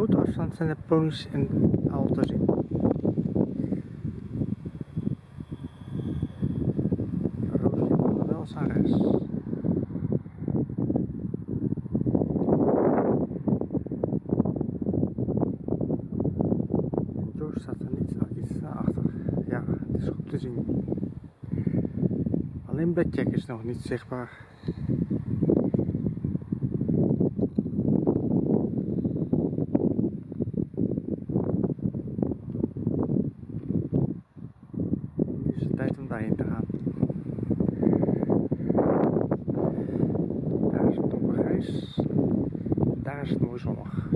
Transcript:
grote afstand zijn de ponies en al te zien. Staat er niet iets achter. Ja, het is goed te zien. Alleen Blackjack is nog niet zichtbaar. Tijd om daarheen te gaan. Daar is het donkergrijs. Daar is het mooi zonnig.